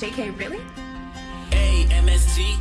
JK, really? A-M-S-T